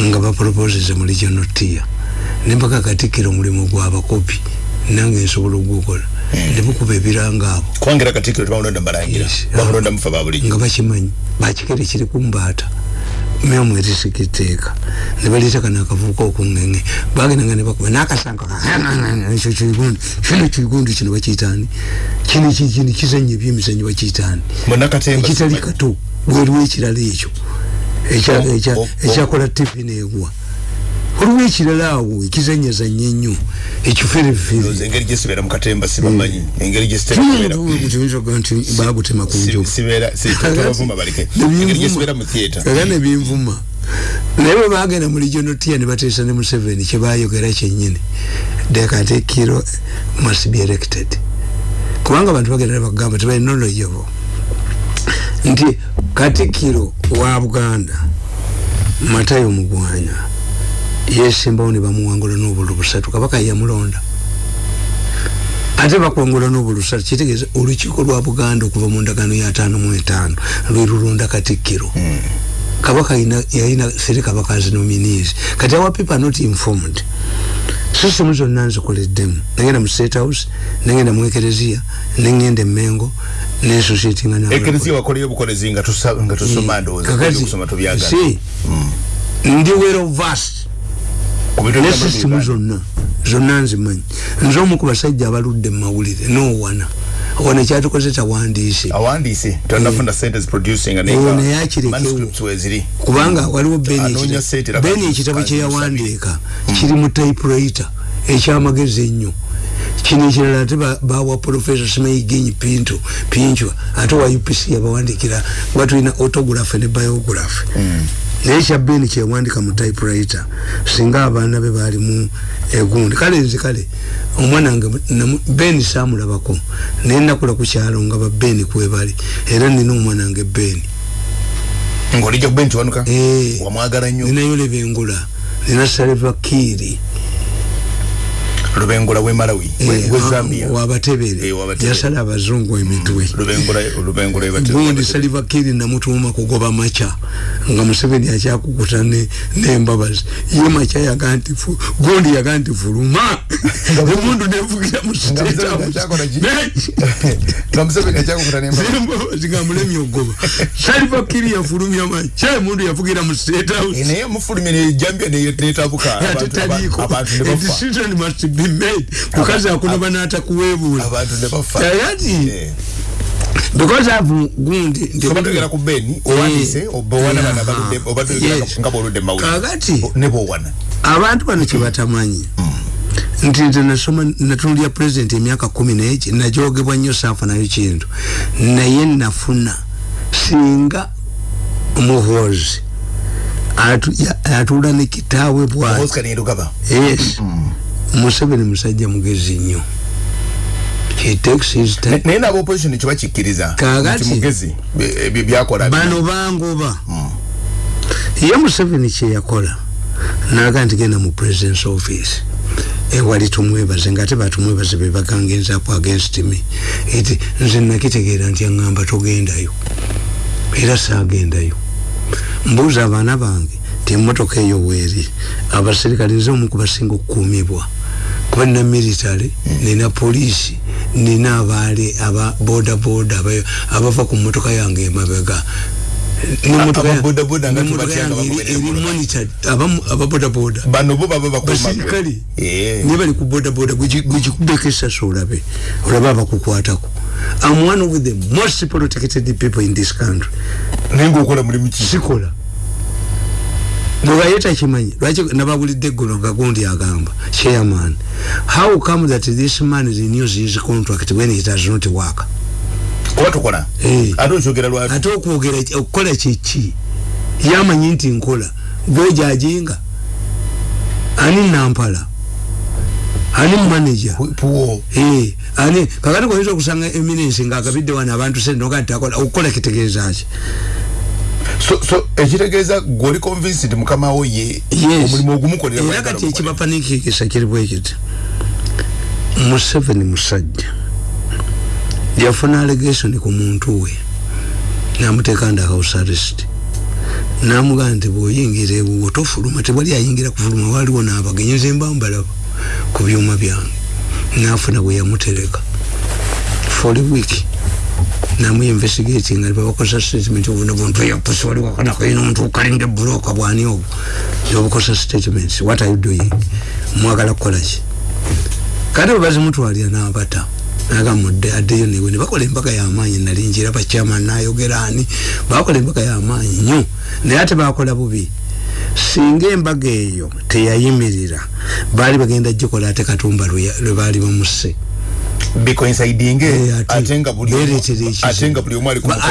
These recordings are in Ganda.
nga baproposeze mu regional tier nempaka katikira omulimu gwabakopi nange nsobola ogwokola hmm. nebukuba ebiranga abo. Kwangira katikira tebamulonda mubalangira bamulonda mufa babulijjo nga bakimanyi bakikere kiri kumbaata memu erisikiteeka nebaleta kana akavuuka okungenge bagendanga nebakuba nakasanga ekyo kigundi kino kigundi kino bakiyitani kino kino kizanyo ebyemizanyo bakiyitani ekitali kato bweriwo ekirala ekyo ekyakola tivi negwa waliwo ekirala awo ekizanyazanya ennyo ekiferefere. Bagutema kunjuera nebinvuma naye bwe bagenda mu regional tier ne bateesa ne museveni kyebayogera kyenyini dekatekiro must be elected. Kubanga abantu bagenda nebakugamba tebalina oloyobo nti katikiro wa buganda matayo mugwanya yesimbawo ne bamuwangula n'obulu busatu kabaka yamulonda. Ate bakwangula n'obulu busatu kitegeeza olukiiko lwa buganda okuva mu ndagano ya ataano mu etaano lwe lulonda katikkiro. Hmm. kabaka yalina seri kabaka azinominizi kati awa people not informed system zonna nzikoleddemu nagenda mu state house nagenda mu ekereziya nengenda emengo nensociatinga ndi wero vast. Ne system zonna zonna nzimanyi nze omu ku basajja abaludde mu mawulire nowana wana kyatukoze tawandiise awandiise? Tonafuna eh. sente producing and ego naye akirekewo kubanga waliwo beni ekitabo. kyeyawandiika kiri mu typewriter ekyamagezi ennyo. Kino ekirala ate bawa professor simaigenyi pinto pinchwa ate wa upc yabawandikira nga tulina autograph ne biograph. Mm. Naye kyabeni kyewandika mu typewriter. Singa abaana be bali mu egundi. Kale nze kale omwana wange beni samulabako naye nakula ku kyalo nga ba beni kwebali era nina omwana wange beni ngaolijja kubeni kiwanuka eh. wamwagala nnyo. Ninayo lebengula nina saleva kiiri lubengula we malawi eh, we zambia. wabatebere eh, yasala abazungu emitwe. Gundi saliva kiri na mutuma kugoba macha. Nga museveni akyakukuta nembabazi ye macha yaganti gundi yaganti fuluma. Emundu nevugira mustembabazi nga mulemi ogoba saliva kiri yafulumya macha. Emundu yavugira mu state house. Naye mufulumya nejambia netabuka atetaliko a decision must be made. Mukazi akunoba natakuwebula ayati eh. because I've gundi ndibatogera ku beni owandise obawana bana baludde obatogera nga boludde mawuli kagati nebo wana abantu bano kibatamanyi mm. nti nze nasoma natunulya president emyaka kumi neki najogebwa nnyo saafa nayo kintu. Naye nafuna singa muhozi atuula nekitaawe bwati. Yes. Mm. Museveni musajja mugezi nnyo. Naye naba opposition kiba kikkiriza kagati bano bangoba hmm. ye museveni kyeyakola naga nti genda mu presidence office. Ewali tumwebaze nga ate batumwebaze bebagangenzaku against me. Eti nze nakitegeera nti aŋŋamba togendayo. Era saagendayo. Mbuuza abaana bange ti emotoka eyo weeri abaserikale nze omu kubasinga okukuumibwa. Kuba nina military nina polisi nina abaali aba boda boda abava ku motoka yange emabega. Abasirikale niye bali ku bodaboda gwekikubeko esasa olabe olabe abakukwatako am one of the most protected people in this country. Naye ngaokola mulimu ki? Sikola bwegayeta kimanyi lwaki nababulidde eggulo nga gundi agamba chairman. How come that this man renews his contract when it has not work watukola hey. ate ate okwogera okukola kyeki yamanyi nti nkola. Gwejajinga ani nampala. Ani manager. Hey. ani kakati koyinza okusanga eminensi ngaagabidde wano abantu sente noga nti akola okukola kitegeeza ki so so ekitegeeza gwoli convinced mukama wo ye omulimu ogumukolera era kati ekibapanikikisa kiri bwekiti museveni musajja. Yafuna allegation ku muntu we. Namuteeka ndi house arrest namugaa nti bwoyingira ewuwo tofuluma tewali ayingira kufuluma waliwo nabagenyeza embambalaba ku byuma byange. Nafuna bwe yamutereka. For a week namuinvestigating alipa bakosa statement obuna buntu yapusi wali wakanako ino omuntu ukalinga buloka bwani obwo yobukosa statements what are you doing? Mwagala kukola ki kati bwebazimutwalira n'abata nagamudde addeyo newe ne bakola embaga y'amaanyi nali njira bachairman nayogera ani bakola embaga y'amaanyi nnyo naye ate bakola bubi. Singa embaga eyo teyayimirira. Baali bagenda gikola ate katumba lwe baali bamusse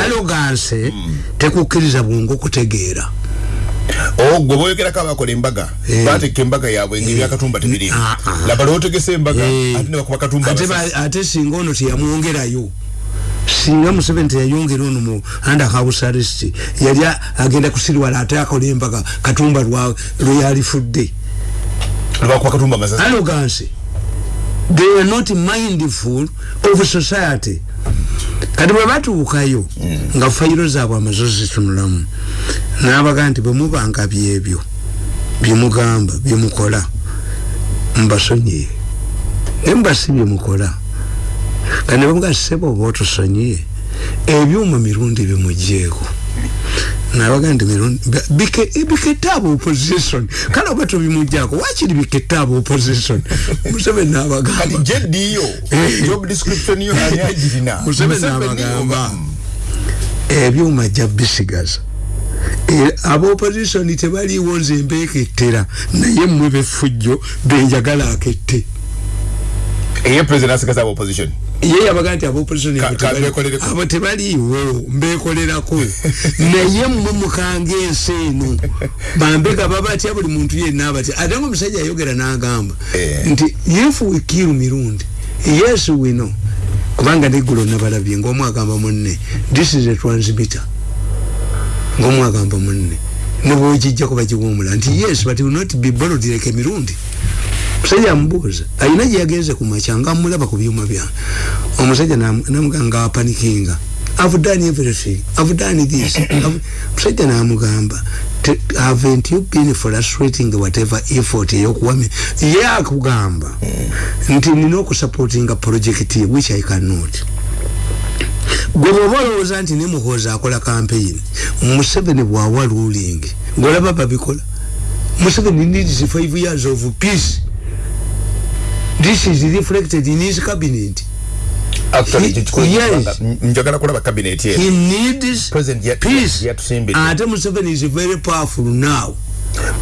aloganse tekukkiriza bwongo okutegeera. Ogwe boyogerako abakola embaga batekka embaga yabwe engeri yakatumba tebiri laba lwotegesa embaga ate nebakuba katumba ate singa ono teyamwongerayo singa museveni teyayongera ono mu underhouse arrest yali agenda kusirwala ate akola embaga katumba lweyalifudde lwakuba katumba masasi aloganse they were not mindful of society. Kati bwe batuukayo mm. nga fayiro zaabwe amazo zitunulamu nabaga nti bwemubanga byebyo byemugamba byemukola mbasonyiye naye mubasi byemukola. Kati nebamuga sebo oba otusonyiye ebyuma mirundi bimujeeko nabaga nti biketaaba opposition. Kale oba tobimujjako wakiri biketaaba opposition? Museveni nabagamuseveni nabagamba. ebyuma jja bisigaza. Aba opposition tebaliwo nze mbekettera naye mmwe befujjo benjagala akette. Eye president asigaza aba opposition ye yabaga nti abaopposition abo tebaliiwo mbekolerako naye mmwe mukanga ensi eno bambega babatya buli muntu yenna abatya ate nga omusajja ayogera n'agamba eh. nti if we kill mirundi. Yes we know kubanga neggulo nabalabye ngaomwagamba munne this is a transmitter. Ngaomwagamba munne nebwogijjako bagiwomula nti yes but will not be borrowed like emirundi musajja amubuuza alina gyeyagenze ku makya nga amulaba ku byuma byange. Omusajja namuganga apanikinga. I've done everything. I've done this. Musajja namugamba haven't you been frustrating whatever effort yokuwame ye akugamba nti nina okusupportinga project which I cannot. Gwe bwoba olowooza nti ne muhoozi akola campaign museveni bwawa ruling ngolaba babikola. Museveni needs five years of peace this is reflected in his cabinet. Actually yes. njagala kulaba cabinet ye he needs yet peace. Yet ate museveni is very powerful now.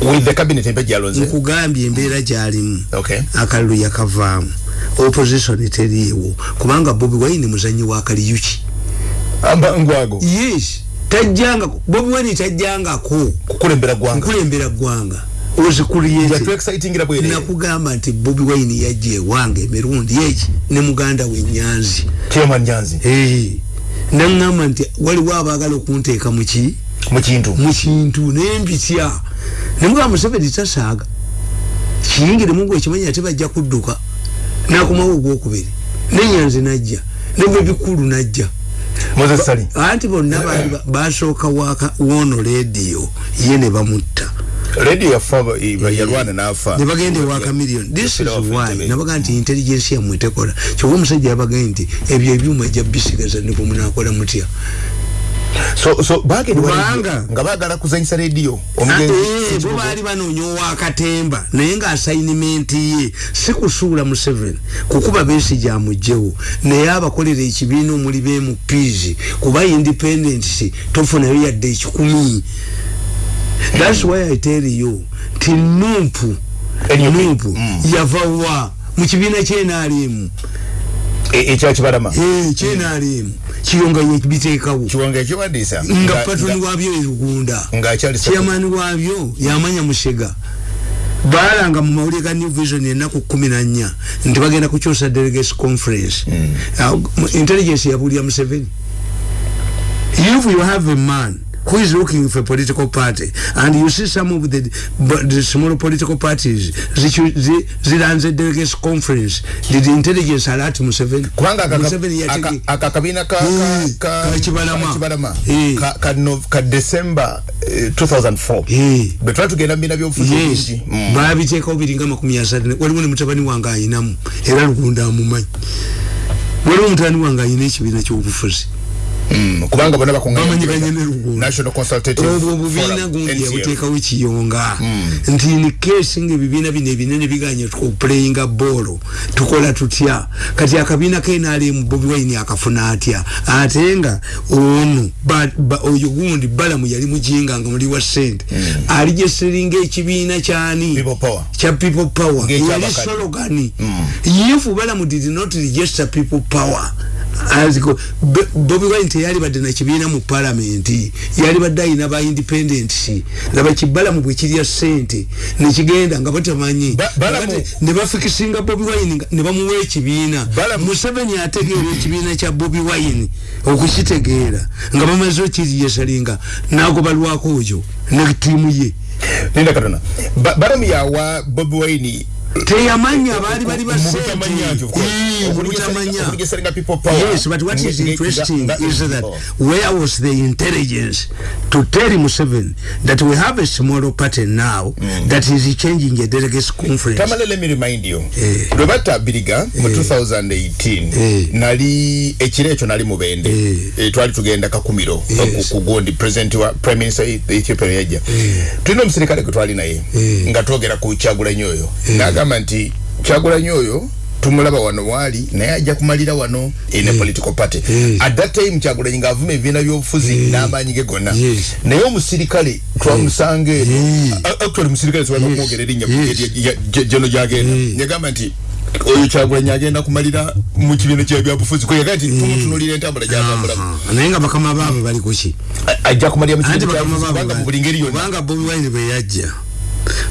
With the cabinet embe jalonze nkugambye embeera gyalimu. Okay. Akalulu yakavaamu. Opposition teriiwo kubanga bobi wine muzanyi wa kaliyuki. Ambangwago yes. Tajjanga bobi wine tajjangako. Kukulembera gwanga. Kukulembera gwanga nakugamba nti bobi wine yajja ewange emirundi eki ne muganda we nyanzi. Naŋamba nti waliwo abaagala okunteeka muki mukintu nembitya. Nemugamba museveni tasaaga. Kiyingiremu gwe ekimanya ate bajja kudduka. Nakomawo ogwokubiri. Nenyanzi najja. Nebwebikulu najja. Anti bonna basooka wono lediyo ye ne bamutta radio ya fava yalwana na afa ne bagende wa chameleon this is why. Na baga nti intelligence ya mwetekola kyo musajja yabaga nti ebyo ebyuma jja bisigaza ne ko munakola mutya. So so bage wanga nga bagala kuzanyisa radio omugenzi eh bo bali banonyo wa katemba naye nga assignment ye sikusuula mu 7 kukuba besi ja mujjewo. Naye abakolera ekibiina omuli be mu pizi kuba independent tofuna yo yadde ekikumi that's why i tell you ti numpu numpu mm. yavawa mukibina kyenalimu. Ekyakibalama e, kyenalimu. Kiyonga yebiteekawo nga patoni wabyo erugunda kyamani wabyo yamanya mushega. Balanga mu mawulire ga new vision enaku kumi na nnya nti bagenda kukyusa delegates conference. Mm. uh, intelligence yabulira museveni. If you have a man who is looking for a political party? And you see some of the, the small political parties. Ziranze delegates conference. Did intelligence alert Museveni? Kubanga akakabina kakibalama ka december 2004 betwala tugenda mbina byobufuzi mm. babiteekawo biringa makumi asatu. Waliwo ne mutabani wange ayinamu. Era lugunda amumanyi. Waliwo mutabani wange ayina ekibiina kyobufuzi. Mm, kubanga bona lugundo obwo bubiina gundi yabuteekawo kiyonga mm. nti ni kesi nga ebibiina bino ebinene biganya tukuplayinga boolo tukola tutya? Kati akabiina kenalemu bobi wine akafuna atya? Ate nga ono oyo gundi balamu yali mujinga nga muli wa sente mm. alijeseringa ekibiina kyani kya people power. Yali sologani if balamu did not register people power aziko bobi wine teyali badde na kibiina mu palamenti yali badde ayina ba independent laba kibala mu bwe kirya ssente nekigenda nga batamanyi ne bafikisinga bobi wine ne bamuwa ekibiina. Museveni ategeera ekibiina kya bobi wine okukitegeera nga bamaze okiriyesalinga nagobalwako oyo ne tiimu ye. Nenda katona balamu yawa bobi wine teyamanya bali bali basetamanya yes but what is interesting is that where was the intelligence to tell Museveni that we have a small party now mm. that is changing a delegates conference tamale let me remind you eh. Roberta Biriga mu eh. 2018 eh. nali ekirecho nali mubende eh. eh, twali tugenda kakumiro yes. kugondi president wa prime minister Ethiopia yaja eh. tulino msirikale kutwali naye eh. nga twogera ku chagula nyoyo eh. Nagamba nti chagula nyoyo tumulaba wano wali naye ajja kumalira wano a mm. political party. Mm. at that time chagula nyinga avume ebibiina byobufuzi mm. n'amaanyi ge gonna. Yes. naye omusirikale twamusanga eno mm. actually musirikale siwali bakumwogera erinnya geno gyagenda. Yagamba nti oyo kyagulanyi agenda kumalira mu kibiina kya byabufuzi kwe yagaa nti tumutunulira entambula gyatambulamu naye nga bakama baabwe bali kuki ajja kumalira mu kibiina kyabanga mu buli ngeri yonna. kubanga bobi wine bwe yajja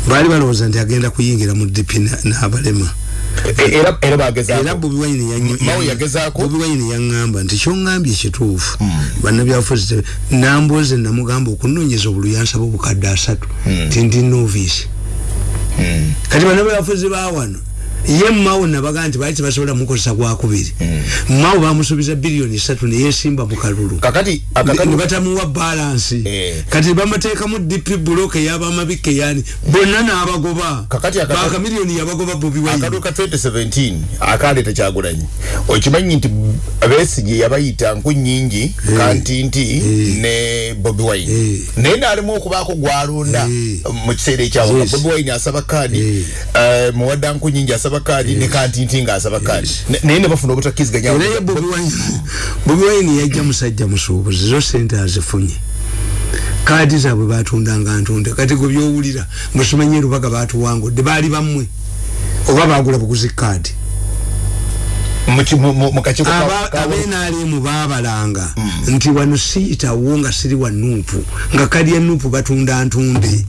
baali balowooza nti agenda kuyingira mu dipi n'abalema era era bageza era bobi wine yanyo mawo yageza ko bobi wine yangamba nti kyo ngambye kituufu mm. bana byafuzi namboze namugamba okunonyeza obuluyansa bobukadde asatu mm. tindi novice mm. kati bana byafuzi bawano ye mawo nabaga nti bali tebasobola mukozesa gwakubiri mm. mawo bamusuubiza biliyoni esatu neyesimba mu kalulu kakati ne batamuwa balansi eh. kati bamateekamu dp block eyabamabika yani bonna n'abagoba bakamiliyoni yabagoba bobi wakalu ka 2017 akaleeta kyagulanyi okimanyi nti besigye yabayita nku nyingi eh. kantinti eh. ne bobi wine eh. naye naalimu okubaako gwalonda eh. mu kiseera ekyawo yes. bobi wine asaba kaadi eh. uh, muwadda nku nyingi asaba asaba kadi ne kantinti nga asaba kadi naye ne bafuna obutakkiziganya naye bobi wine yajja musajja musuubuzi zo sente azifunye. Kaadi zaabwe batundanga ntunde kati gwe byowulira musimanyi erubaga batuwangudde baali bammwe oba bagula buguzi kaadi. Abenalimu babalanga mm. nti wano siyitawo nga siri wa nuupu nga kadi ya nuupu batunda ntunde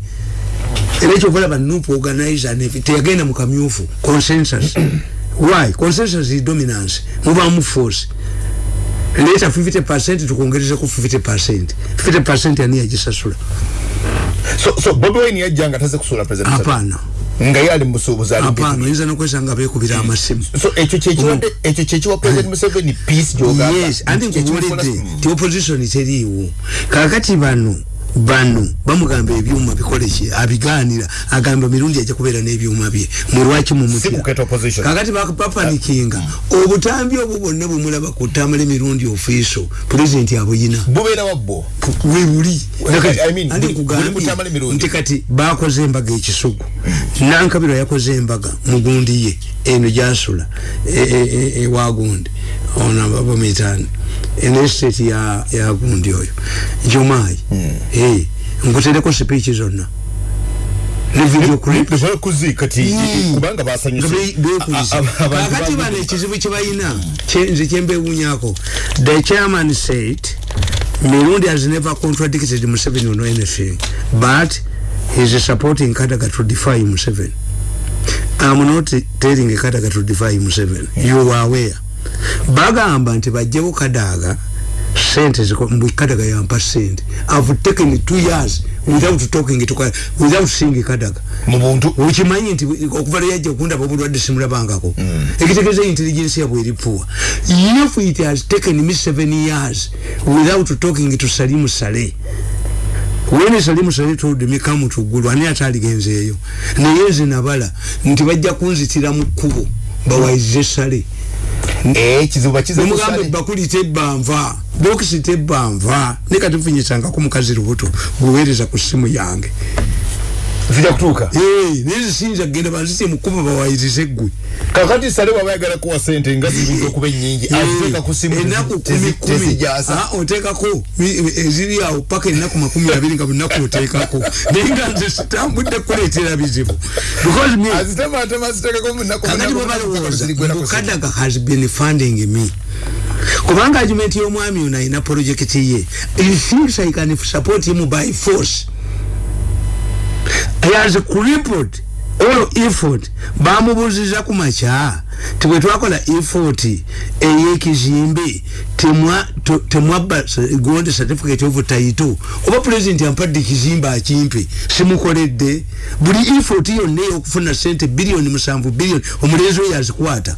era ekyokulaba nup organizer teyagenda mu kamyufu consensus. Why? Consensus is dominance. Mubamu force. Leta 50 percent tukongerezeko 50 percent. 50 percent ani yagisasula? So, so bobi wine yajjanga taze kusula president hapana. Nga musuubuzi ali hapana. Yinza nokwesanga bekubira amasimu. So ekyo kyekiwadde ekyo kyekiwa president museveni peace gyogamba yes. Andi nkubuulidde ti opposition teriiwo kakati bano bano bamugamba ebyuma bikole ki? Abiganira agamba mirundi ajja kubeera n'ebyuma bye. Mulwaki mumutyakakati bapanikinga obutambi obwo bwonna bwemulaba kutamala emirundi ofiiso pulezidenti abuyina webuli nti kati bakoze embaga ekisugu. Nankabirwa yakoze embaga mugundi ye eno gyasula ewagundi ona babamitani eno estate ya ya gundi oyo jumayi eh ngutereko speech zonna ne video clip. Zo kuzika ti mm. kubanga basanyuse kakati bane ekizibu kibayina nze kyembe wunyako the chairman said Mirundi has never contradicted Museveni on anything but he is supporting Kadaga to defy Museveni. I'm not telling Kadaga to defy Museveni. You are aware. Bagamba nti bajjewo kadaaga sente ziko mbikadaga yampa sente. I've taken two years without talking to without seeing kadaga. Mubuntu ukimanyi nti okuva leyajja okundaba obulwadde simulabangako. Mm. ekitegeeza intelligence yabwe eripuwa if it has taken me seven years without talking to salimu sale wene salimu sale told me come to gulu ani ataligenzeeyo. Naye nze nabala nti bajja kunzitira mu kkubo bawayize sale ekizibu bakize mugambe bakuli tebbanva. Bokisi tebbanva. Ne kati nfunyisangako mukazi lubuto guweereza ku ssimu yange zija kutuuka. Naye zisiyinza kgenda banzite mukuba bawayirize ggwe kakati sale waba yagala kuwa sente nga ziyinza okuba ennyingi aziteeka ku simu enaku kumi kumi. oteekako. Eziri awo paka enaku makumi abiri nga bunaku oteekako. Naye nga nze sitambudde kuleetera bizibu. Kakati babalowooza mukadaga has been funding me. Kubanga argument y'omwami ono ayina projekiti ye. He thinks i can support him by force he has crippled. All effort. Bamubuziza ku makya. Tibwe twakola effort eyekizimbe temwabba gondi certificate of title. Oba president ampadde ekizimbe akimpe simukoledde. Buli effort yonna eyokufuna sente biliyoni musanvu biliyoni omulenzi oyo azikwata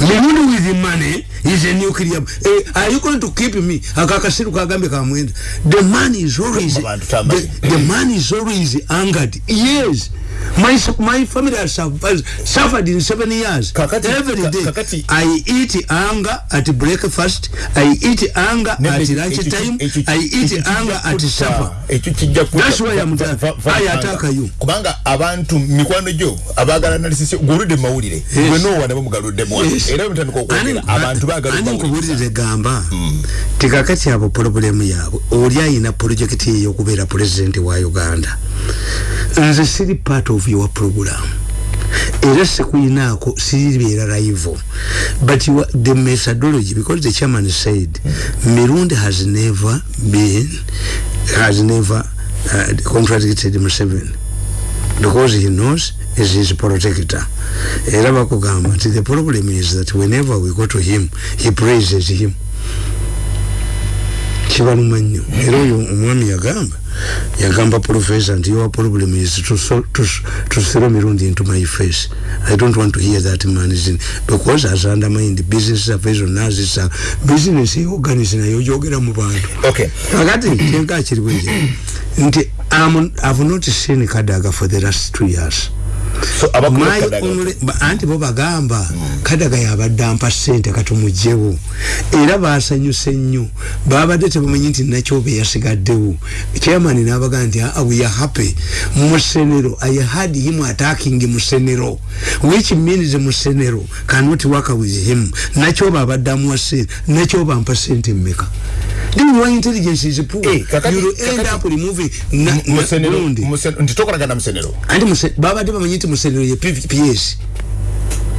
mirundi with money is a nuclear eh, are you going to keep me? Akakasiru kagambe kamwenda the man is always the, the man is always angered. Yes my my family has suffered, suffered in seven years. Kakati, every day kakati. i eat anger at breakfast. I eat anger at lunch time. i eat anger at supper. that's why i'm i attack you. kubanga abantu mikwano jo abagala analysis gurudde mawulire. Gwe no wana bamugaludde mu era mutandika okwogera abantu bagaludde nkubulire gamba? Mm. tikakati abo problemu yaabwe oli ayina projekiti ey'okubeera president wa uganda. Nze siri part of your program. Era sekuyinaako siribeera live. But you, the methodology because the chairman said mirundi has never been has never uh, contradicted Museveni because he knows is his protector. Era bakugamba nti the problem is that whenever we go to him he praises him kibaluma nnyo era oyo omwami yagamba. Yagamba professor nti your problem is to, so, to, to throw mirundi into my face. I don't want to hear that man is in because has undermined business affairs on us is a business organize nayo jogera mu bantu. Okay. Akati kyenka kiri bweje nti I'm, i've not seen kadaga for the last two years anti bo bagamba kadaga yabadde ampa sente katumugjewo era basanyuse nnyo. Babadde tebamanyi nti nakyobe yasigaddewo. Chairman nabagaa nti ah, we are happy. Musenero i had him attacking musenero which means musenero cannot work with him. Nakyoba abadde amuwa sente nakyoba ampa sente mmeka then your intelligence is poor. Hey, kakati, you will end up removing musenero ntitokolagana musenero. Anti babadde bamanyi nti musenero ye pps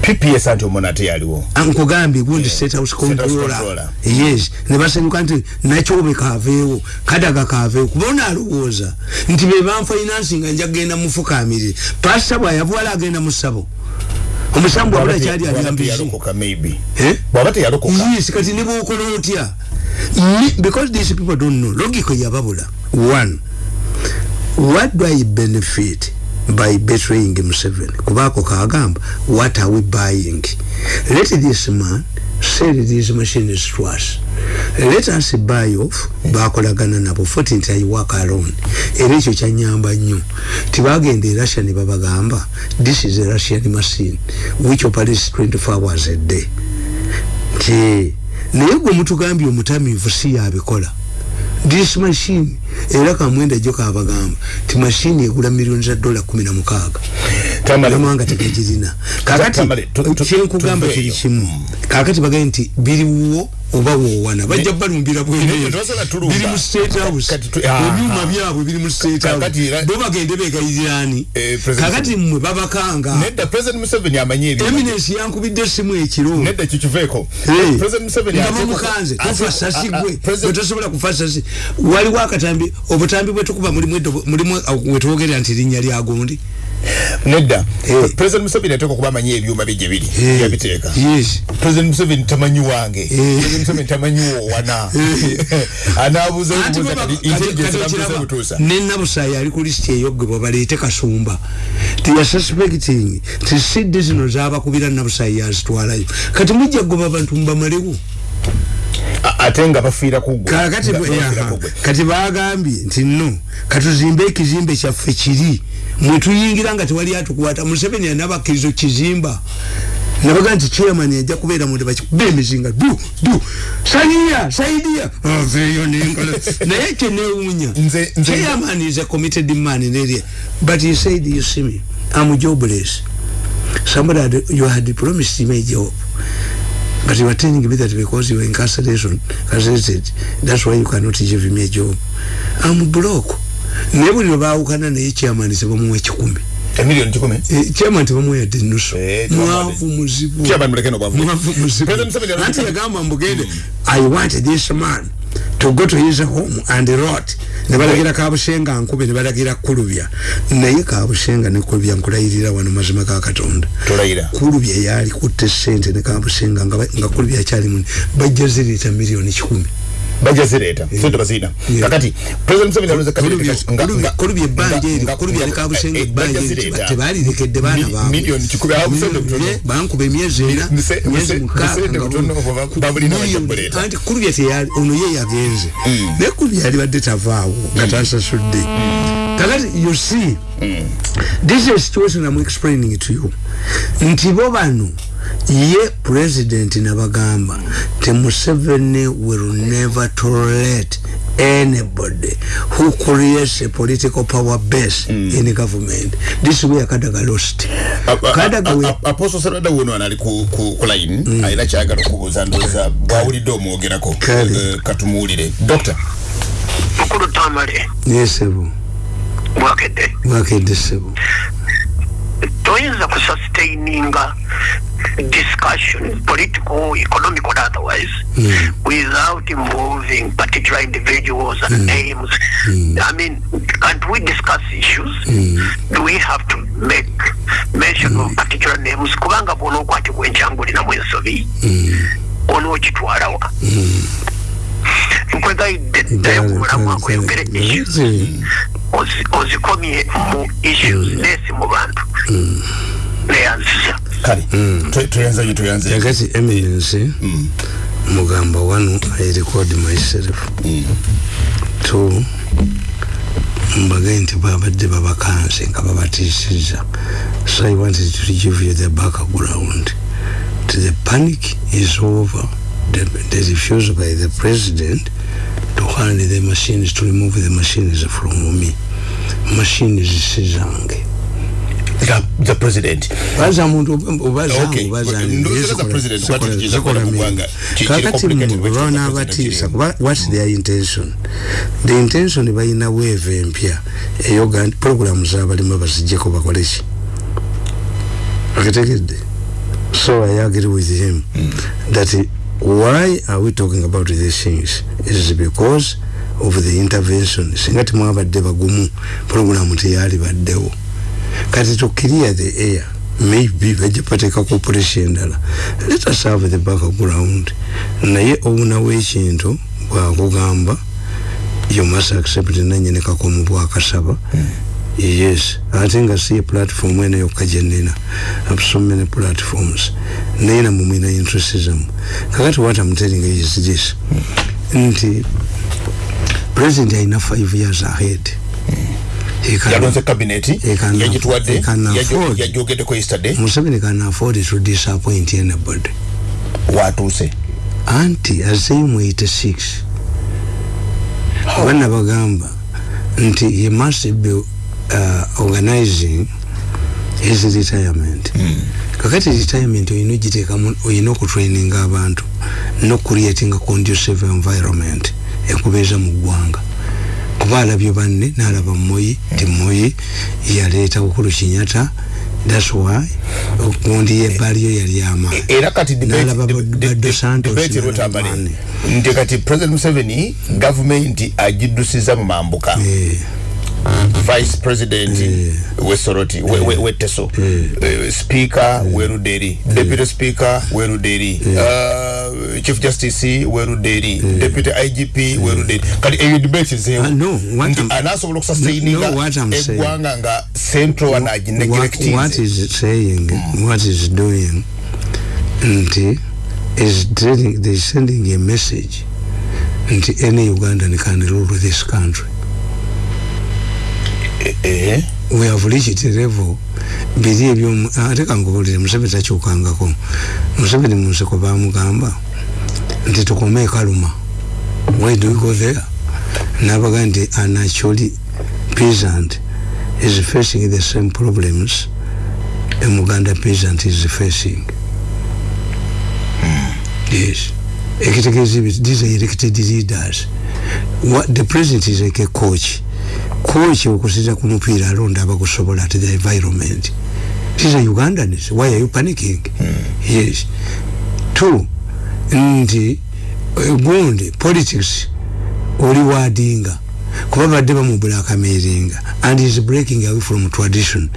pps anti omona ate yaliwo. Nkugambye gundi yeah. state house controller. yes. Ne basanyuka nti nakyobe kaveewo kadaga kaveewo. Kuba onaalowooza nti be banfinansi nga nja kgenda mufukamirire pasita bwayavuwala agenda mu ssabo. Omusambu wabula kyali alyambizi yes kati ne bwokola otya because these people don't know logical yababula. One what do i benefit by betraying Museveni kubako kagamba what are we buying? Let this man sell these machines to us. Let us buy off bakolagana nabo futi nti i work alone. Era ekyo kyanyamba nnyo. Tibagenda e russia ne babagamba this is a russian machine which operates 24 hours a day. Nti naye gwe mutugambye omutamiivu si yabikola. This machine era kamwenda jo kabagamba ti machine egula milioni za dola 16 tamanga tekijirina kakati kyenkugamba kiri kimu kakati bagaye nti biriwo oba wowana bajja balumbira bweneyo biri mu state house. Ebyuma byabwe biri mu state house. bo bagende begayirani kakati mmwe babakanga. Eminence yankubidde simu ekiro. Nedda kikiveeko president museveni amukanze tofa sasi gwe. Bwe tosobola kufa sasi. Waliwo akatambi obutambi bwe tukuba mulimu mulimu wetwogerera nti linnya lya gundi nedda. Hey. president museveni ateeka okuba amanyi ebyuma bye gye biri hey. yabiteeka. Yes. president museveni tamanyi wange. Hey. president museveni tamanyi wowana anaabuuza nenabusayi ali ku lisiti eyoggebwa baleete kasumba. Tiyasuspecting ti siddi zino zabakubira nabusayi yazitwalayo kati mujja goba abantu mubamalewo ate nga bafiira kati bagambye nti no katuzimbe ekizimbe kyaffe kiri. Mwetuyingira nga tewali atukwata. Museveni anabakkirizo kizimba. Nabaga nti chairman ajja kubeera munde bakikuba emizinga. Du du. Saniya saidia aveeyo nengalo naye kyenewuunya chairman is a committed man in area but he said you see me I'm jobless. Somebody had, you had promised me a job but you are telling me that because you were incarceration incarcerated that's why you cannot give me a job. I'm broke. Naye buli lwebaawukana naye chairman sebamuwa ekikumi emiliyoni kikumi eh, chairman tebamuwa yadde nusu eh, mwavu muzibu. Mwavu muzibu. Anti yagamba mbugende i want this man to go to his home and rot. Nebalagira kabushenga nkube nebalagira kulubya. Naye kabushenga ne kulubya nkulayirira wano mazima ga katonda. Kulubya yali kutte sente ne kabushenga nga kulubya kyali muni. Bajja zirita miliyoni kikumi bajja zireeta yeah. sote bazina yeah. kakati president Museveni alonze kabiri kulubye banje eri kulubye ali kabushenga eh, banje tebali lekedde baana baabwe milioni kikumi awo museveni butono bankuba emyezi ena myezi mukaaga anti kulubye teyali ono ye yagenze mm. naye kulubye yali badde tavaawo nga tansasudde mm. kakati you see mm. this is a situation I'm explaining to you nti bo bano ye president nabagamba te Museveni will never tolerate anybody who creates a political power base mm. in government. This is where Kadaga lost. Kadaga Apostle Sarada wono anali ku, ku, ku line. Mm. aina chagalo kubuza ndoza bwawulido muogerako uh, katumuulire Doctor. Mkulu tamale Yes sebo Mwakede Mwakede sebo Toyinza kusustaininga discussion, political, economic, or otherwise, mm. without involving particular individuals and mm. names. Mm. I mean, can't we discuss issues? Mm. Do we have to make mention mm. of particular names? Kubanga bono kwati kwenchanguli na mwensobi. Mm. Ono chitwarawa. Mm. nkwegaidde ddayo ku mulamu akweyogere issues ozikomye mu issues nesi mu bantu kale tuyanza yi tuyanza yakati eminence mm. mugamba one i record myself. Two mbage nti babadde babakanse nga babatisiza so i wanted to give you the background. To the panic is over the, the refusal by the president to hand the machines to remove the machines from me. Machines sizange the, president. Baza muntu obaza obaza kakati mubona abatisa what's their intention? The intention bayina wave empya eyo program zabalimu bazijjeko bakoleki akitegedde so i agree with him mm. that why are we talking about these things? Is because of the intervention. Singa timwabadde bagumu program teyali baddewo kati clear the air maybe pateeka corporation endala let us have the background naye obunawo ekintu bwakugamba you must accept nanyene kakomu bwakasaba mm. yes ate nga si platform ena yokka gyenina have so many platforms naye namwe mwina interestism kakati what I'm telling is this mm. nti president alina five years ahead. Yalonze kabineti yagituwadde yajogeddeko yesterday. Museveni can afford to disappoint anybody. Watuuse. Anti azeyo mu 86 bana bagamba nti he must be uh, organizing his retirement. Mm. kakati retirement oyina ogiteekamu oyina okutraininga abantu nocreating a conducive environment ekubeeza mu ggwanga kuba alabye banne nalaba moyi ti moyi yaleeta ukulu kinyata that's why okundi yebaliyo yali amaani era kati nti kati president museveni gavumenti agiddusiza mu mambuka vice president yeah. we soroti yeah. we, we, we teso yeah. uh, speaker yeah. we ruderi yeah. deputy speaker we ruderi yeah. uh, chief justice we ruderi yeah. deputy igp yeah. we ruderi kali eyo debate zeo uh, no what I'm anasobola okusustaininga no, what I'm eggwanga nga central anaji neglecting what, what is saying mm. what is doing nti is telling they sending a message nti any ugandan can rule this country eh we have reached level. Biri ebyo ate kangubulire museveni takyukangako. Museveni munseko bamugamba nti tukome ekaluma. Why do we go there? Nabaga nti anactually peasant is facing the same problems a muganda peasant is facing. Mm. yes. Ekitegeeza these are elected leaders. What the president is like a coach coach okusira ku mupiira alonda abagusobola at the environment. These are ugandans why are you panicking? Mm. yes. Two nti gundi politics oli wadinga kuba badde bamubulakameringa and is breaking away from tradition.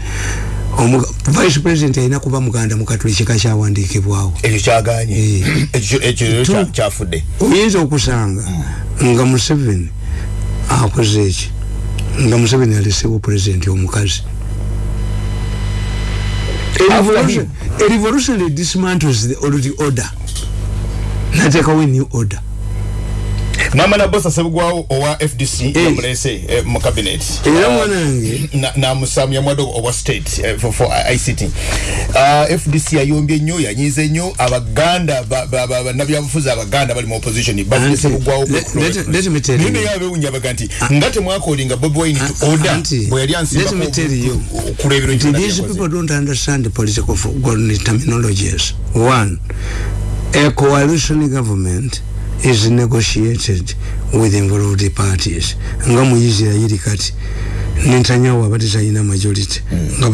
Vice president alina kuba muganda mukatuli kika kyawandikibwawo ekyo kyaganye. Ekyo kyafudde. oyinza okusanga nga museveni akoze eki nga museveni alesewo president omukazi a revolutionary dismantles the old order. Natekawo a new order namala bosa sebugwawo owa fdc hey. yamulese eh, mu cabinet. Era uh, mwanange namusamya na mwado owa state eh, for, ict uh, fdc yayombye nnyo yanyize nnyo abaganda bannabyabufuzi abaganda bali mu opposition badde sebugwawo nine yabewunya baga nti nga temwakolinga bobi wine to order bwe yali ansibakulebiro these people don't understand the political terminologies? One a coalition government is negotiated with involved parties. Nga mu israeli kati netanyahu abadde talina majority nga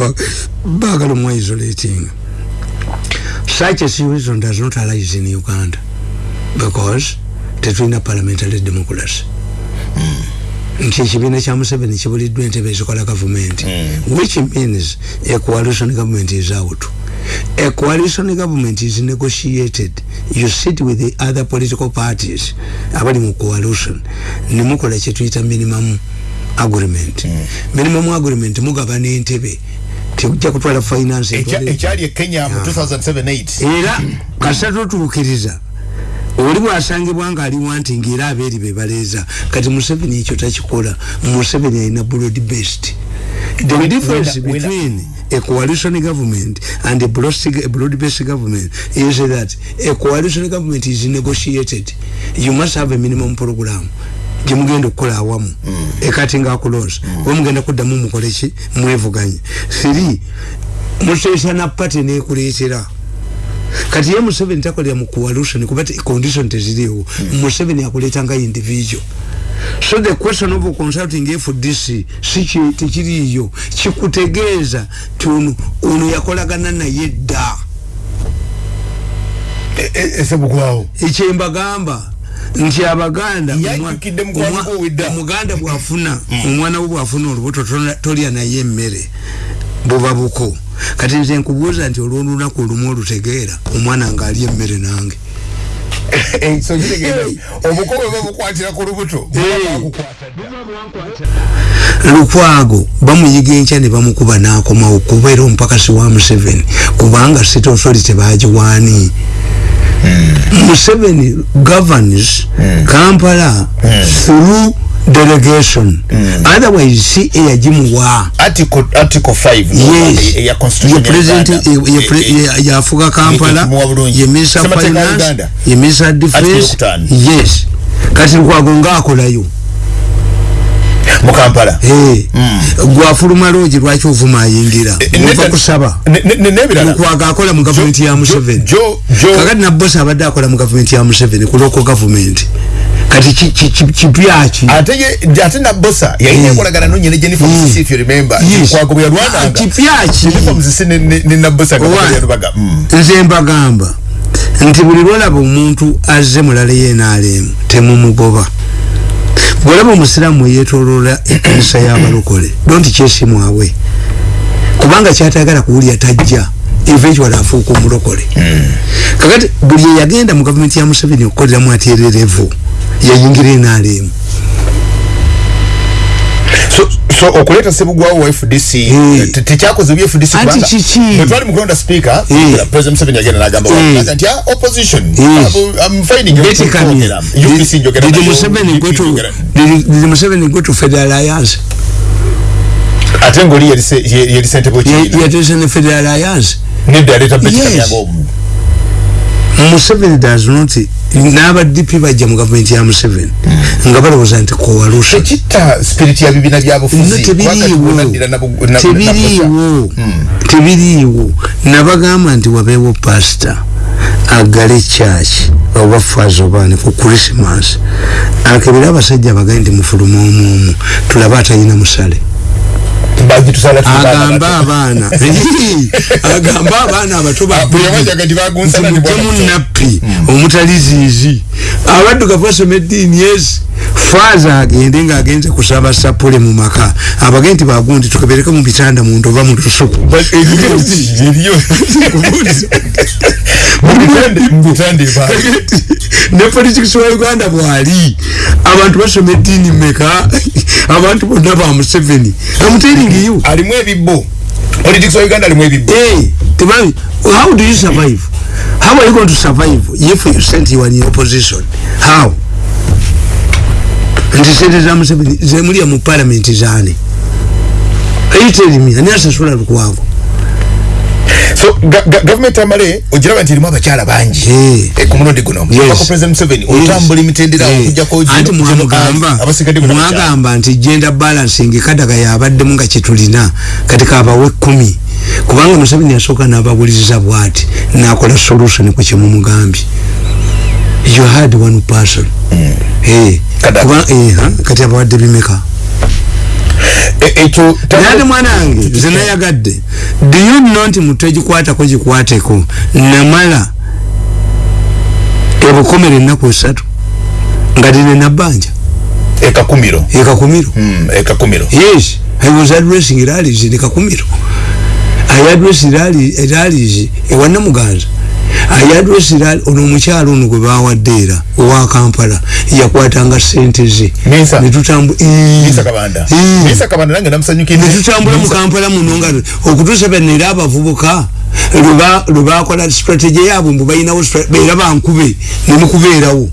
bagala omu isolating. Such a situation does not arise in uganda because tetulina parliamentary democracy. Nti ekibiina kya museveni kibuliddwa entebe ezikola gavumenti which means a coalition government is out a coalition government is negotiated. You sit with the other political parties. Abali mu coalition. Nemukola kyetuyita minimum agreement. Mm. minimum agreement mugabana entebe tujja kutwala finance ekyali ekenya mu 2007 era kasita totuukiriza oli bwasangibwa nga ali wanti ngaera abeeri bebaleeza kati museveni ekyo takikola. Museveni alina broad based. The difference between a coalition government and a broad-based government is that a coalition government is negotiated. You must have a minimum program. Gyemugenda okukola awamu. Mm. ekati nga akulonsa mm. wemugenda kuddamu mukoleki mwevuganye. Three muteesa na pate nekuleetera kati ye museveni takolera mu coalition kuba condition teziriwo. Mm. museveni akuleeta nga individual. So the question of consulting fdc si tekiriyo kikutegeeza ti ono ono yakolagana naye dda. Esebugwawo ekyembagamba nti abaganda omuganda bwafuna omwana we bwafuna olubuto tolya naye emmere buba buko. Kati nze nkubuuza nti olwolunaku olumu olutegeera omwana ngaalya emmere nange. Lukwago bamuyiga enkya ne bamukuba n'akomawo kubeera omupakasi wa museveni kubanga state authority bagiwaani hmm. museveni governs hmm. kampala hmm. through delegation. Mm. otherwise si eyajimuwa article article 5 yes. ya constitution ya president ya afuga kampala ya minister finance ya minister defense. yes. Kati nkwago ngakolayo mu kampala hey. mm. gwafuluma loogi lwaki ovuma ayingira ova kusaba nkwaga akola mu gavumenti ya museveni kakati nabosi abadde akola mu gavumenti ya museveni ku local government kati kipyaki ate ye ate na bossa yayina mm. kolagana no nyene Jennifer mm. Msisi if you remember yes. kwa kubi Rwanda ah, kipyaki Jennifer Msisi ni, ni, ni na bossa kwa baga mm. nze mbagamba nti buli lwalaba omuntu azze mulala ye NRM temumugoba bwolaba omusiraamu yetolola ekanisa y'abalokole donti kyesimwawe kubanga kyatayagala kuwulya tajja eventual afuuka omulokole. Kakati buli eyagenda mu gavumenti ya museveni okukoleramu atererevu yayingira enaalemu so okuleta sebugwawo wa FDC tekyakoze bya FDC anti chichi. Mwetwali mu speaker speaker president Museveni yagenda nagamba wa nti opposition. I'm finding you. UPC njogera did Museveni go to did Museveni go to Federal Alliance ate ngoli yali sentebo kiyina yatese ne Federal Alliance nedda aleta betika yango Museveni does not n'aba DP bajja mu gavumenti ya Museveni. Nga balowooza nti coalition tekita spirit ya bibina byabufuzi tebiriiwo. tebiriiwo. Tebiriiwo. Nabagamba nti wabeewo pastor agale church oba fazo bane ku christmas. Akebera abasajja bagaye nti mufuluma omuomu tulaba atayina musale agamba abaana agamba abaana abato bamutemu nappi omutali ziizi abaddugavu basoma eddiini ezi faaza agende ngaagenze kusaba sapule mu maka. Abagee nti bagundi tukebereke mu bitanda muntu oba mu lusuku. Ne politics wa uganda bwali. Abantu basoma eddiini meka abantu bonna ba museveni. Amutering you. Alimu ebibbo politics wa uganda alimu ebibbo hey, tebami how do you survive? How are you going to survive if you sent you in opposition? How? Nti sente za museveni zemulya mu parliament zaani ayitelimi ani asasula lukwago so government amale ogiraba nti erimu abakyala bangi. Eh, ku mulundi guno. Ako president museveni. Otambula emitendera okujjako anti mwagamba nti gender balancing kadaga yabaddemu nga kyetulina kati kabawe kumi kubanga museveni yasooka n'abawuliriza bwati nakola solution ku kyemumugambye you had one person. Mm. hey. eh, kati abawadde bimeka ekyo nate mwanange nze nayagadde do you know nti mutu egikwatako gikwateko? Namala ebukomera ennaku esatu nga tine nabbanja. Ekakumiro ekakumiro mm, ekakumiro yes i was addressing rallies in ekakumiro i addressed rallies ewanamuganza ayadwesira ono omukyalo ono gwe bawadde era owa kampala yakwatanga sente ze. Netutambula mu kampala muno nga okutuusa banaera abavubuka lwebakola strategy yaabwe mbu balinawo era bankube nemukubeerawo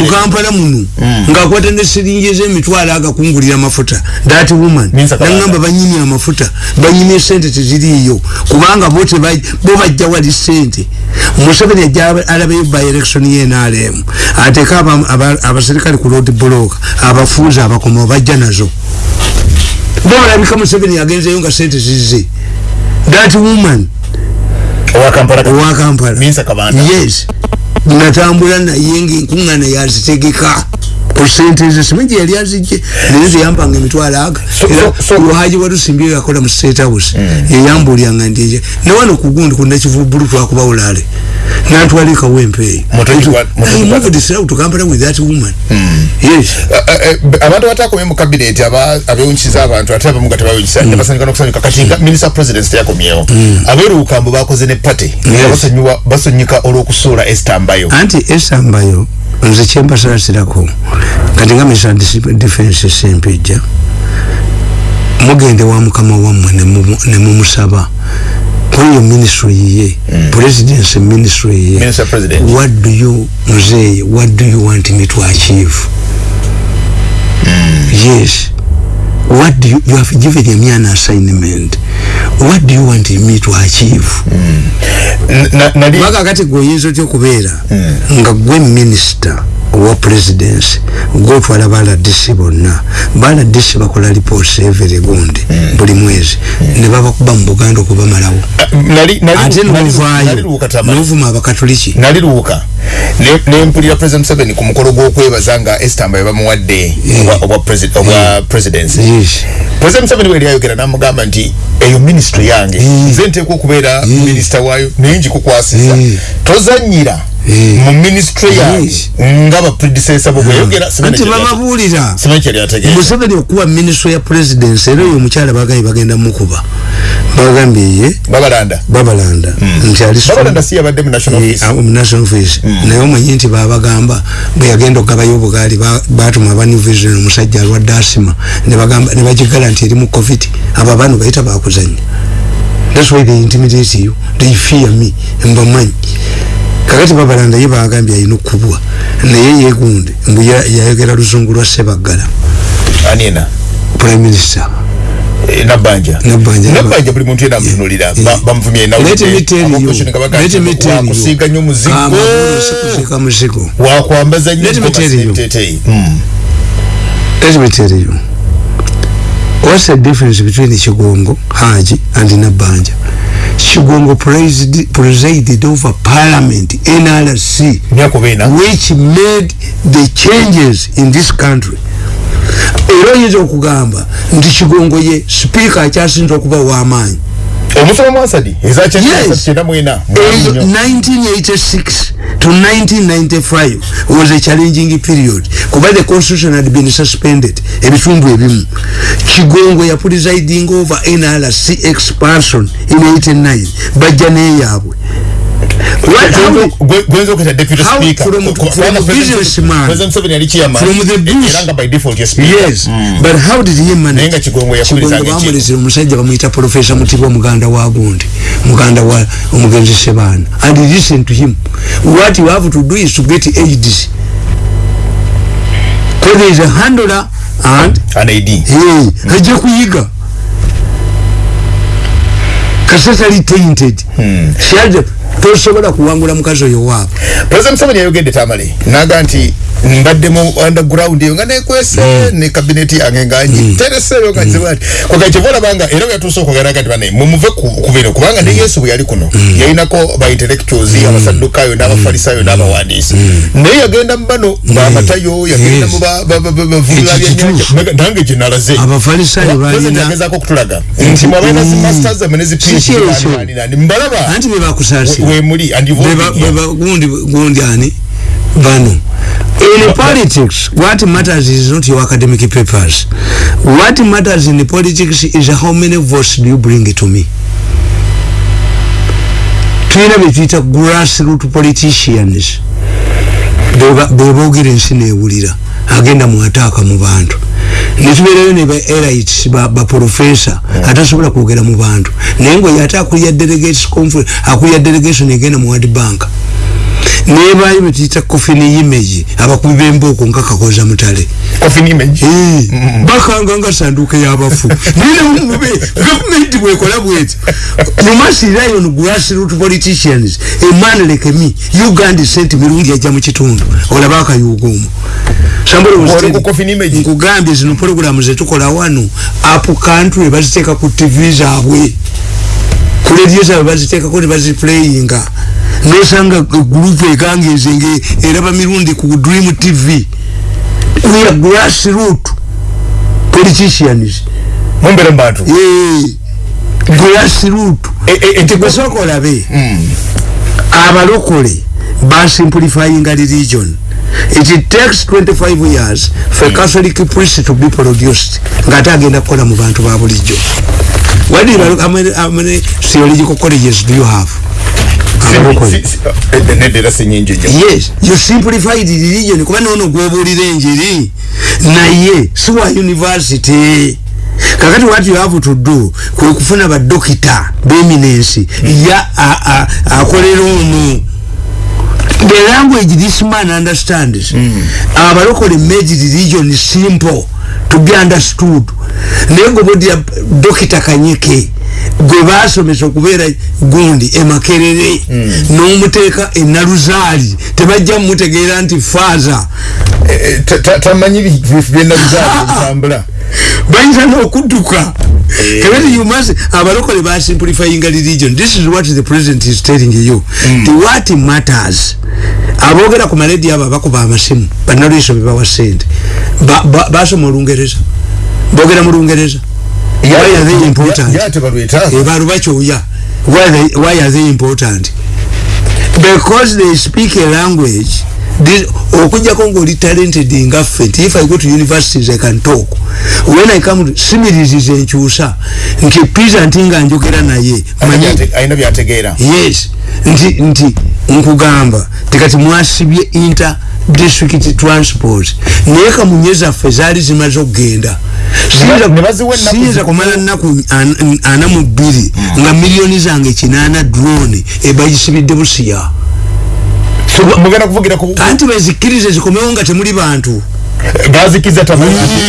mukampala muno ngaakwata nesiringi ezemitwalo agakungulira amafuta. That woman nagamba banyimye amafuta banyimye sente teziriiyo. Kubanga bo bajja wali sente. Museveni ajja alabayo by election yenrm ateeka abaserikale ku road block abafuuzi abakoma bajja nazo. Bobalabika museveni yagenzeyo nga sente zize that woman owakampala yes. Natambula naye ngaenkungana yazitegeka kusente ezo simanyi yali azijje naye zeyampanga emitwalo aga. Era lwahaji walusimbye yakola mu state house yeyambulyanga ndi newano kugundi kunakivubulu twakuba ulale natwala ekawempeeyo tukampala with that woman. Yes. Abantu batakomye mu cabinet abewunkiza abantu ate abamu gatebawunkisa nebasanyuka nokusanyuka. Kati nga minister president teyakomyewo. Aberukambo bakoze ne party basonyuka olwokusuula estambayo anti estambayo nze kyembasasirako kati nga misa defense sempejja mugende wa mukama wammwe nemumusaba kweyo ministry ye mm. presidency ministry ye. What do you muzeye what do you want me to achieve? Mm. yes. What do you, you have given me an assignment. What do you want me to achieve? Kubanga kati gweoyinza otya okubeera? Nga gwe minister owa presidency gotwala baladisi bonna. Baladisi bakola reports every gundi buli mwezi. Ne babakuba mu buganda okubamalawo. Ate novaayo novuma abakatoliki. Naliruuka nempulira president museveni ku mukolo gw'okwebaza nga estambayo bamuwadde obwa presidency. President museveni weri ayogera namugamba nti eyo ministry yange. Nze nteekwa okubeera minisita waayo naye ngikukwasiza tozanyira mu ministry yaabwe nga ba predecessor bo bweyogera anti bababulira museveni okuwa ministry ya presidency era oyo omukyala bagambye bagenda mukuba. Bagambye ye. Babalanda. Babalanda. Nti alibabalanda si yabadde mu national office. naye omanyi nti babagamba bwe yagenda okugabayo obugaali batuma aba new vision omusajja alwadde asima ne bagigala nti eri mu covid. Abo abaana bayita bakuzanya that's why they intimidate you. They fear me. Mbamanyi kakati babalanda ye bagambye alina okubwa naye yegunde mbu yayogera luzungu lwa sebaggala anina prime minister. Eh, nabanja nabanja buli muntu yena amutunulira bamuvumye na let me tell you let me tell you kusiga nyo muzigo. Kusika muzigo. Wa what's the difference between Chigongo Haji and Nabanja? Chigongo presided, presided over parliament NRC which made the changes in this country. Era oyinza okugamba nti kigongo ye sipiika akyasinza okuba w'amaanyi omusoma mwasadi mwena 1986 to 1995 was a challenging period. Kuba the constitution had been suspended ebitundu ebimu. Kigongo ya presiding over nrc expansion in 89 bajja neyaabwe gwenza okuyita deputy speaker from, from businessman president Museveni yali chairman from the bush eranga by default ya speaker yes mm. but how did he manage nenga kigongo yakuliriza kigongo bamulizira omusajja bamuyita professor mutibwa muganda wa gundi muganda wa omugenzi sebana and listen to him what you have to do is to get aids because there is a handler and an AD hey ajja kuyiga kasasa li tainted hmm. she had tosobola kuwangula mukazi oyo waabo president Museveni yayogedde tamale naga nti mbadde mu underground eyo nga nekwese mm. ne kabineti yange nga ngitereseeyo mm. nga nzibwati mm. kwaka kyevola banga era yatuuse okwogera kati bane mumuve ku bino kubanga ne yesu bwe yali kuno yalinako ba intellectuals abasaddukayo n'abafalisayo mm. n'abawandiisi. Naye yagenda mu bano bamatayo yagenda mu bavulira byennyanja nange gye nalaze. Abafalisayo balina yagezaako okutulaga nti mwabaina zi masters zamwe ne zi phd mbalaba. Anti be bakusaasira wemuli gundi gundi ani? Bano in politics what matters is not your academic papers. What matters in politics is how many votes do you bring to me? Tuyina betuyita grassroot politicians. Bebogera ensi newulira agenda muataaka mu bantu netubeerayo ne ba elites baprofessor ba atasobola kwogera mu bantu. Naye nga oyo ate akulya delegates conference akulya delegation egenda mu world bank nebayo betuyita coffin image abakubi bembooko nga kakoza mutale. Bakanga nga sanduuka yabafu. Ninemube gavumenti bwekola bweti. You must rely on grassroot politicians a man like me uganda sent mirundi ajja mu kitundu. Olaba akayuuguumu nkugambye zino programu zetukola wano apu country baziteeka ku tv zaabwe. Ku radio zaabwe baziteekako ne baziplayinga nosanga gurupu ekangezenge eraba mirundi ku dream tv we are grassroot politicians. Mumbere mbantu grassroot ekigwesoka olabe abalokole basimplifyinga religion it takes 25 years for mm. catholic priest to be produced. Nga ate agenda kukola mu bantu ba bulijjo. What do you how many, how many theological colleges do you have yes. You simplified religion. Kuba nono gwobulira enjiri naye siwa university. Kakati what you have to do kwe kufuna badokita beminensi ya akolera ono. The language this man understands mm. abalokole made religion simple to be understood. Naye ngobodira dokita kanyike gwe basomesa okubeera gundi emakerere mm. n'omuteeka enaluzaali tebajja mumutegeera nti faaza. Eh, eh, tamanyi byenaluzaalitambula bayinza n'okudduka. Kebeti you must abalokole basimplifyinga religion. This is what the president is telling you. Mm. the what matters. Aboogera ku maledi abo abakuba amasimu bannalwiso bebawa sente basoma olungereza. Boogera mu lungereza why are they important? baluba kyoya why are they important? Because they speak a language okujjako ngaoli talented ngaffe nti if i go to universities i can talk. When i come to similizis enkyusa. Nti pisa nti nga njogera naye yes. Nti nti nkugamba. Tikati mwasibye inter district transport. Naye kamunye zaffe zaali zimaze okugenda. Siyinza kumala nnaku ana mu bbiri nga miliyoni zange kinaana drone ebagisibidde busiya mugenda kuvugira ku kanti bezikirize zikomewo nga temuli bantu. Bazikiza tabu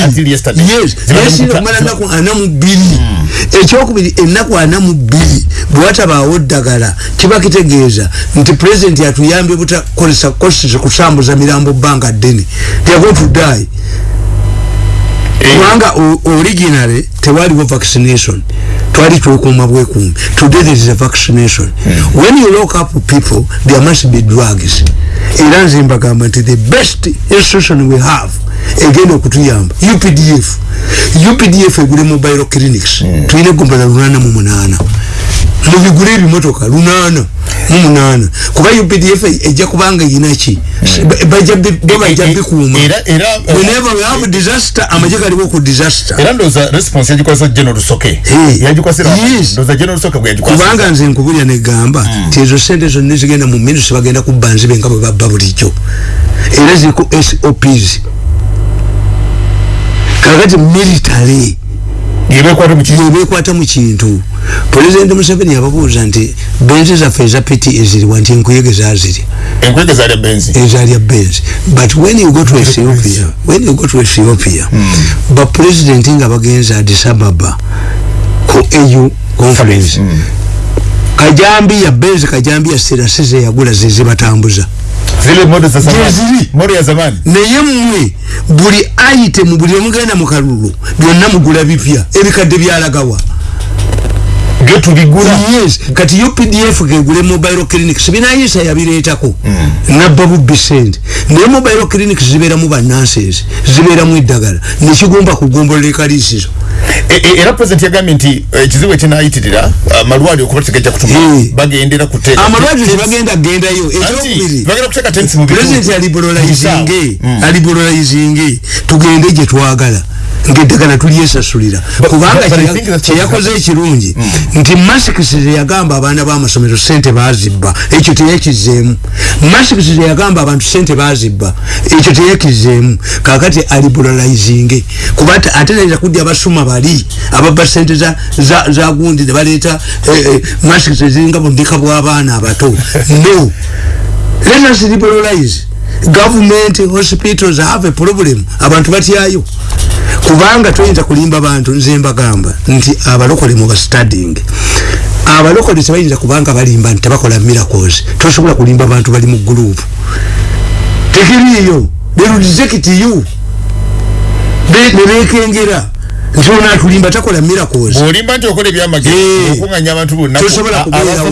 until yesterday. Yes. Yes kumala naku ana mu bili hmm. Ekyokubiri ennaku ana mu bili bwataba oddagala kiba kitegeeza nti president yatuyambye butakolesa kosi kusambuza mirambo banga deni they are going to die. Kubanga originally tewaliwo vaccination. Twali twekuuma bwekuumi. Today there is a vaccination. Mm. when you lock up people there must be drugs. Era nze mbagamba nti the best institution we have egenda okutuyamba. Updf updf egule mobile clinics. Mm. tulina egombala lunana mu munana mubigule ebimotoka lunana mumunana kuba updf ejja kubanga yinaki bajja bikuuma. whenever we have disaster amaje galiwo ku disaster. era ndoza response yajikwasa general soke. Yajikwasira ndoza general soke yajikwasa kubanga nze nkubulya negamba hmm. ti ezo sente zonna zigenda mu ministry bagenda kubbanzi benga bwe babba bulijjo. Era ziriku sops kakati military yebekwata mu kintu. pulezidenti museveni yababuuza nti benzi zaffe eza piti eziriwa nti enkuyege zaziri ezalya benzi. But when you go to ethiopia when you go to ethiopia hmm. bapulezidenti nga bagenza adisababa ku au conference. Hmm. kajambi ya benzi kajambi ya sirasize yagula zezibatambuza zile modo za zamani. Modo ya zamani. Naye mmwe buli item buli omugenda mu kalulu byonna mugula bipya. Ebikadde byalagawa getu bigula yes. Kati UPDF gegule mobile clinic sibinayisa yabireetako. Mm. nabba bubbi sente. Naye mobile clinic zibeera mu bannanses zibeera mu eddagala. Nekigomba kugombolola ekalisizo e, e, era president yagambye nti ekizibu eh, ekinayitirira amalwaliro okuba tegajja kutuma hey. bagendera kuteeka amalwaliro tebagenda gendayo ekyokubiri. president aliborolizinge mm. aliborolizinge tugende gye twagala ngedagala tulyesasulira. Kubanga kyeyakoze ekirungi mm. nti masikisi zeyagamba abaana bamasomero sente bazibba ekyo teyakizeemu masikisi zeyagamba abantu sente bazibba ekyo teyakizeemu kakati aliburalizinge kuba ate nayinza kudya basuma bali ababba sente za gundi nebaleeta eh, eh, masikisi eziringa bundika bw'abaana abato. No. Let us liberalize government hospitals have a problem. Abantu batyayo. Kubanga toyinza kulimba bantu nze mbagamba nti abalokole muba studying. Abalokole tebayinza kubanga balimba nti tebakola miracles. Tosobola kulimba abantu bali mu group. Tekiriyo they will reject you. Nebekengera nti ono atulimba takola miracles olimba nti okola ebyamagezi eh. okunganya abantu bonna tosobola kubeerawo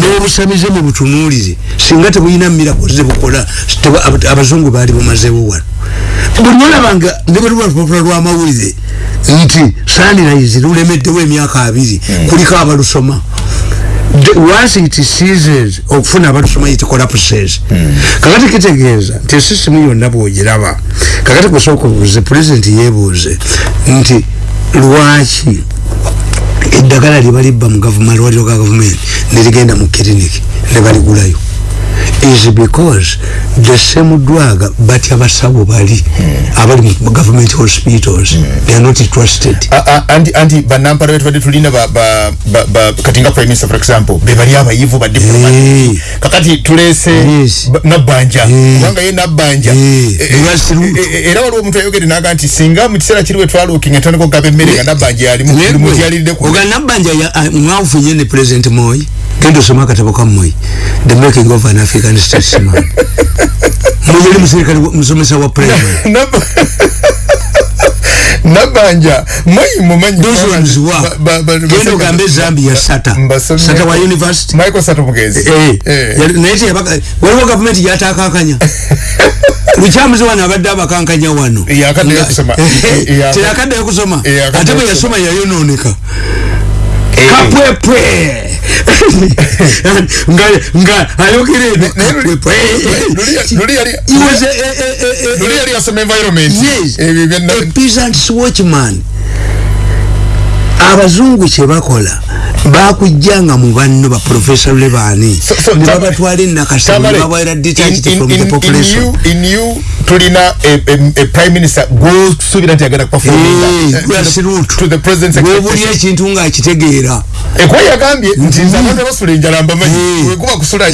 n'obusamize mu butunuulize singa tebulina miracles zebukola abazungu baali bumazeewo wano buli olabanga ne bwe luba lupapula lw'amawulire nti sunrise lulemeddewo emyaka abiri hmm. kuliko abalusoma once it seases okufuna abalusoma it collapses hmm. kakati kitegeeza nti esisimu yonna bwogiraba kakati kusooka obuuze pulezidenti yeebuuze nti lwaki? Eddagala lyebalibba mu gavumenti lwaliro ga gavumenti nerigenda mu kiriniki nebaligulayo is because the same drug batya basawo bali mm. abali mu government hospitals mm. they are not trusted uh, uh, anti anti banampara betu bade tulina ba, ba, ba, ba katinga prime minister for example be bali abayivu ba diplomat hey. kakati tulese yes. nabanja kubanga hey. ye nabanja hey. e, e, era waliwo omuntu ayogere naga nti singa mu kiseera kiriwe twalukinga toneko gaba emmere nga nabanja yali mutyaliridde oga nabanja mwawufu nye ne president moyi genda osoma akatabo kammwe the making of an african statesman muyali muserikale musomesa wa primary nabanja mwayi mumanyi those ones wa genda ogambe zambia sata. Sata wa university. Michael sata mugezi. Eh, eh. naye teyabaka waliwo gavumenti yatakakanya lukyamuzi wano abadde abakankanya wano. Teyakaddeyo kusoma. Ate bwe yasoma yayononeka Eh. Kapwepwe. Nga ayogere Luli yali- asoma environment. Yes. Ebyo byenna- a peasant's watchman abazungu kyebakola bakujjanga mu banno ba profesa lebaani So- so, ne Tam- babatwala enakasa Tamale, babaira detached in- from in- the in- population. in you- in you tulina prime minister gwosuubira nti agenda Eh, webuli expectation. ekintu ng'akitegeera ekuba yagambye nti nze abantu abasula enjala mbamanyi Eh. wekuba kusula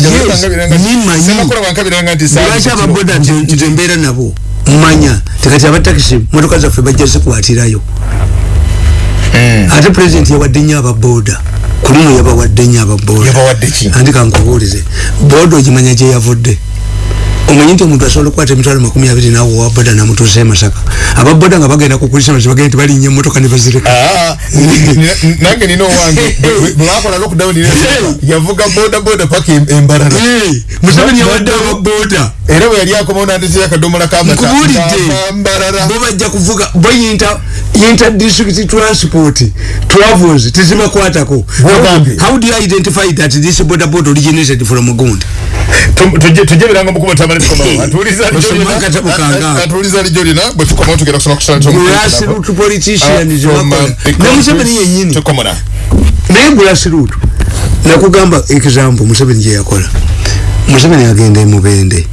bakangabiranga nti- lwaki ababoda nze mbeera nabo? Mmanya. Tekati abatakisi motoka zaffe bajja zikwatirayo ate pulezidenti yawadde nnyo ababoda kulino yabawadde nnyo ababoda yabawadde ki? Andi kankubuulize boda ogimanya gye yavudde omanyi nti omuntu asobola okukwata emitwalo makumi abiri nawe owa boda namutuusa e masaka. Ababoda nga bagenda ku kulisama bagenda nti balinnya emotoka ne bazireka. Ah, nina- nange nina owange. Bwe- bwe bakola lockdown yavuga boda boda paka em- embarara. Eh, museveni yawadde ababoda era bwe yali akomawo nandetera akadomola kamata Nkubuulidde. mbarara. Bo bajja kuvuga bo yinta yinta district transport travels tezibakwatako. How do you identify that this border board originated from Mugunda tujje biranga mukuba tamale atuuliza lijo lina bwe tukomawo tugenda kusoma kusala grassroot politicians bakola ne Museveni yennyini. Tukomona naye grassroot nakugamba example Museveni gye yakola. Museveni agenda emubende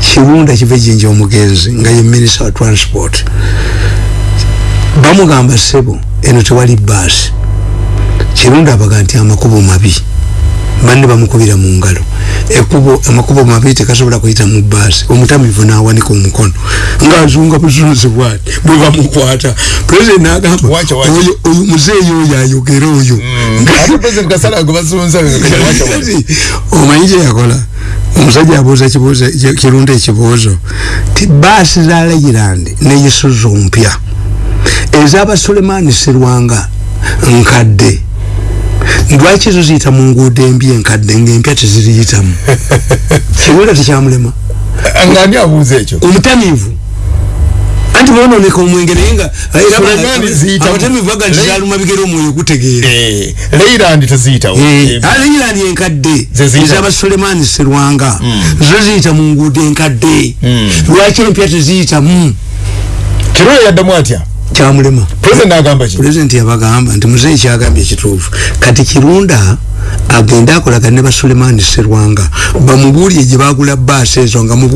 kirunda kive jinja omugenzi nga ye minister wa transport. Bamugamba sebo eno tewali baasi kirunda abaga nti amakubo mabi banne bamukubira mu ngalo. Ekubo amakubo mabi tekasobola kuyita mu baasi omutamivu n'awanika omukono. Ng'azunga buzunzi bwati bwe bamukwata. Pulezidenti n'agamba oyo muzeeyi oyo ayogera oyo. Bazunza omanyi kye yakola? Omusajja abuuza kirunda ekibuuzo ti baasi za leyirandi neyisuzu mpya. Ezaba sulemani serwanga nkadde lwaki zo ziyita mu nguudo embi enkadde ngaempya teziriyitamu? Kirunda tekyamulema. Ngani abuuza ekyo? Omutamivu. Anti bononeka omwenge naye nga era aba- Sulemani ziyitamu. abatamivu baga nti zaluma bigere omwoyo gutegeera leyirandi teziyitawo. Aleyirani enkadde Ze ziyita- ezaba sulemani serwanga zo ziyita mu nguudo enkadde. Lwaki empya teziyitamu? Kirole yaddamu atya kyamulema. Pulezidenti yabagamba nti muzeeyi kyagambye ekituufu kati kirunda agende akolagane ne basulemani serwanga bamubuulire gye bagula baasi ezo nga mu